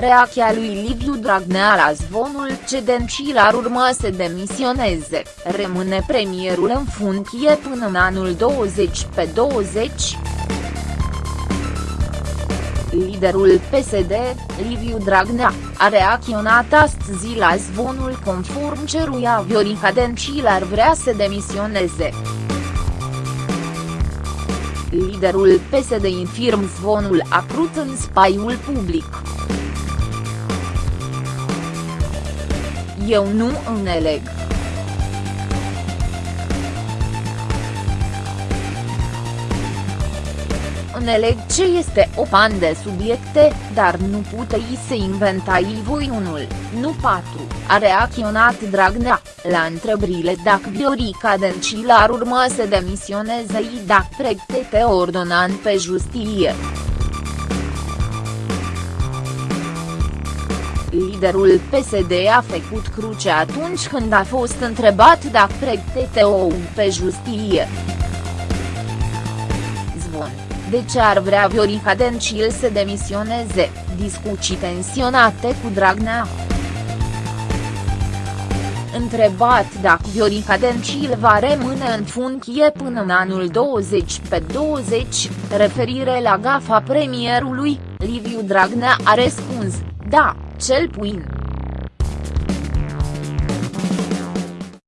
Reacția lui Liviu Dragnea la zvonul ce Dencil urma să demisioneze, rămâne premierul în funcție până în anul 20 pe 20. Liderul PSD, Liviu Dragnea, a reacționat astăzi la zvonul conform ceruia Viorica Dencil ar vrea să demisioneze. Liderul PSD infirm zvonul apărut în spaiul public. Eu nu înțeleg. Înțeleg ce este o pan de subiecte, dar nu puteți să inventai voi unul, nu patru, a reacționat Dragnea, la întrebările dacă Viorica Dencil ar urma să demisioneze i dacă pregătete ordonant pe justiție. Liderul PSD a făcut cruce atunci când a fost întrebat dacă pregătește o pe justiție. Zvon de ce ar vrea Viorica Dencil să demisioneze, discuții tensionate cu Dragnea. Întrebat dacă Viorica Dencil va rămâne în funcție până în anul 20 pe 20, referire la gafa premierului, Liviu Dragnea a răspuns, da, cel puțin.